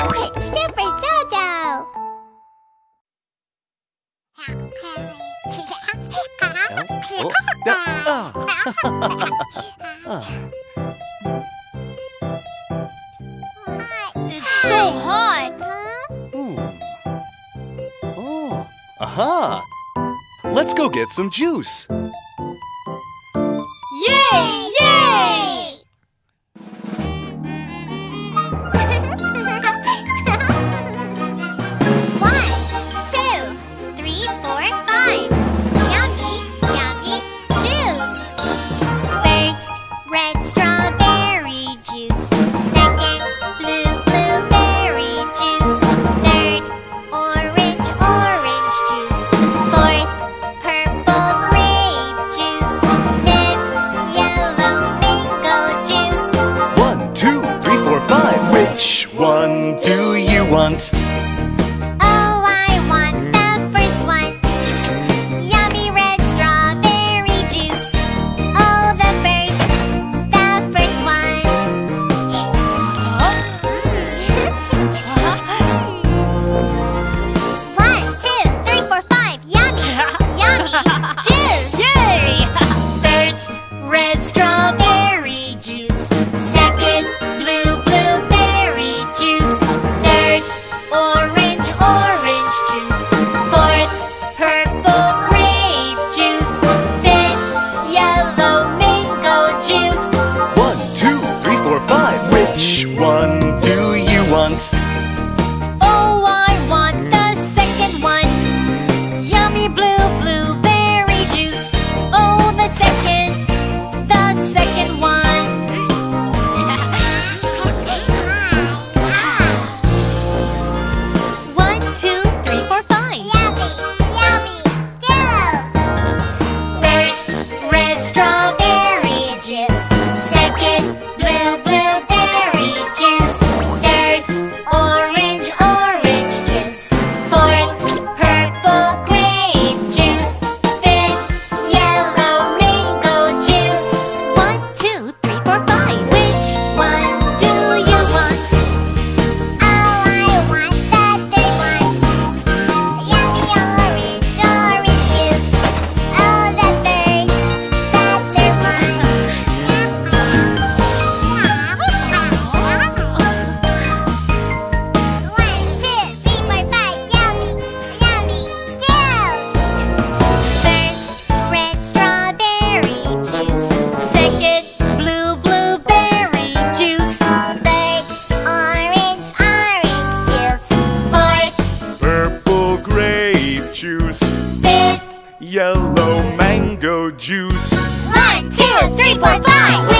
Super Jojo! It's so hot! Hmm. Oh, aha! Let's go get some juice! Yay! Yay! grunt. grape juice. Fifth, yellow mango juice. One, two, three, four, five.